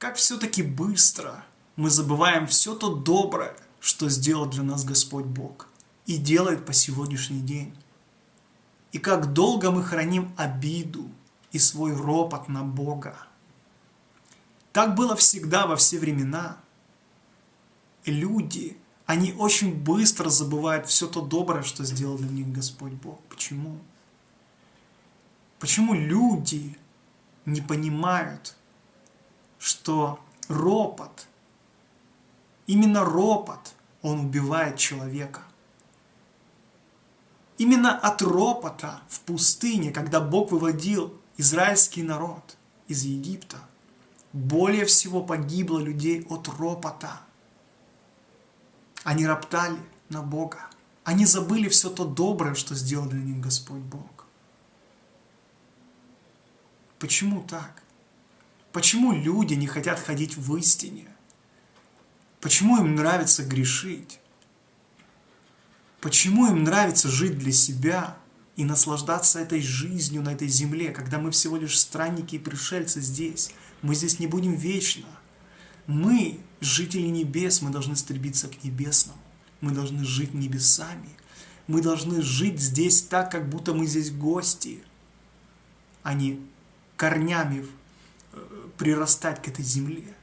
как все-таки быстро мы забываем все то доброе, что сделал для нас Господь Бог и делает по сегодняшний день. И как долго мы храним обиду и свой ропот на Бога. Так было всегда во все времена. Люди, они очень быстро забывают все то доброе, что сделал для них Господь Бог. Почему? Почему люди не понимают, что ропот, именно ропот, он убивает человека. Именно от ропота в пустыне, когда Бог выводил израильский народ из Египта, более всего погибло людей от ропота. Они роптали на Бога. Они забыли все то доброе, что сделал для них Господь Бог. Почему так? Почему люди не хотят ходить в истине? Почему им нравится грешить? Почему им нравится жить для себя и наслаждаться этой жизнью на этой земле, когда мы всего лишь странники и пришельцы здесь? Мы здесь не будем вечно. Мы, жители небес, мы должны стремиться к небесному. Мы должны жить небесами. Мы должны жить здесь так, как будто мы здесь гости, а не корнями прирастать к этой земле.